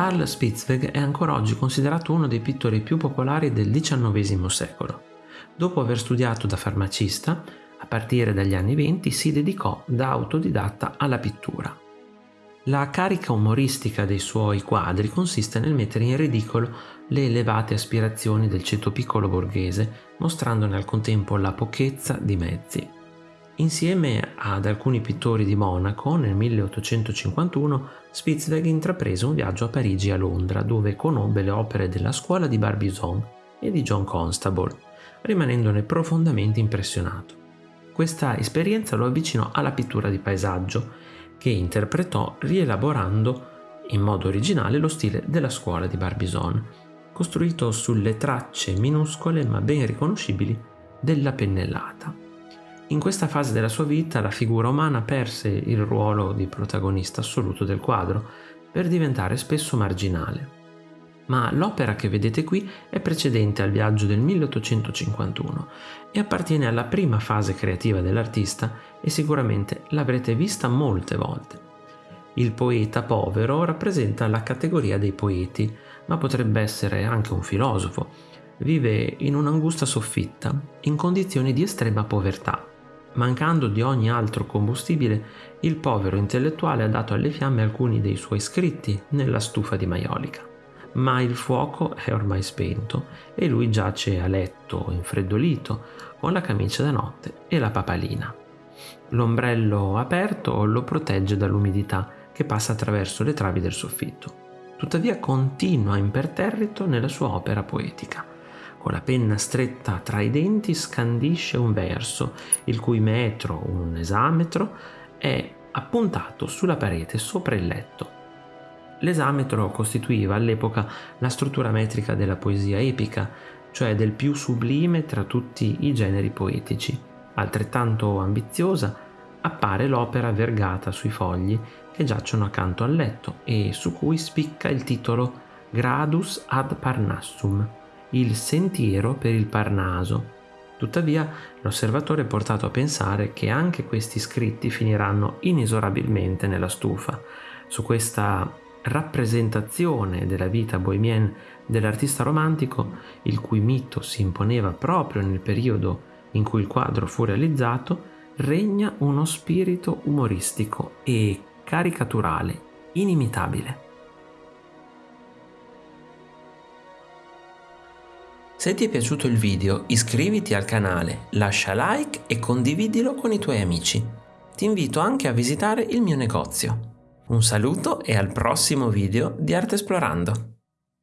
Carl Spitzweg è ancora oggi considerato uno dei pittori più popolari del XIX secolo. Dopo aver studiato da farmacista, a partire dagli anni 20 si dedicò da autodidatta alla pittura. La carica umoristica dei suoi quadri consiste nel mettere in ridicolo le elevate aspirazioni del ceto piccolo borghese, mostrandone al contempo la pochezza di mezzi. Insieme ad alcuni pittori di Monaco, nel 1851 Spitzweg intraprese un viaggio a Parigi e a Londra, dove conobbe le opere della scuola di Barbizon e di John Constable, rimanendone profondamente impressionato. Questa esperienza lo avvicinò alla pittura di paesaggio, che interpretò rielaborando in modo originale lo stile della scuola di Barbizon, costruito sulle tracce minuscole ma ben riconoscibili della pennellata. In questa fase della sua vita la figura umana perse il ruolo di protagonista assoluto del quadro per diventare spesso marginale. Ma l'opera che vedete qui è precedente al viaggio del 1851 e appartiene alla prima fase creativa dell'artista e sicuramente l'avrete vista molte volte. Il poeta povero rappresenta la categoria dei poeti, ma potrebbe essere anche un filosofo. Vive in un'angusta soffitta, in condizioni di estrema povertà. Mancando di ogni altro combustibile, il povero intellettuale ha dato alle fiamme alcuni dei suoi scritti nella stufa di maiolica ma il fuoco è ormai spento e lui giace a letto, infreddolito, con la camicia da notte e la papalina. L'ombrello aperto lo protegge dall'umidità che passa attraverso le travi del soffitto. Tuttavia continua imperterrito nella sua opera poetica. Con la penna stretta tra i denti scandisce un verso, il cui metro, un esametro, è appuntato sulla parete sopra il letto L'esametro costituiva all'epoca la struttura metrica della poesia epica, cioè del più sublime tra tutti i generi poetici. Altrettanto ambiziosa appare l'opera vergata sui fogli che giacciono accanto al letto e su cui spicca il titolo Gradus ad Parnassum, il sentiero per il Parnaso. Tuttavia l'osservatore è portato a pensare che anche questi scritti finiranno inesorabilmente nella stufa. Su questa rappresentazione della vita bohemienne dell'artista romantico, il cui mito si imponeva proprio nel periodo in cui il quadro fu realizzato, regna uno spirito umoristico e caricaturale inimitabile. Se ti è piaciuto il video iscriviti al canale, lascia like e condividilo con i tuoi amici. Ti invito anche a visitare il mio negozio. Un saluto e al prossimo video di Arte Esplorando!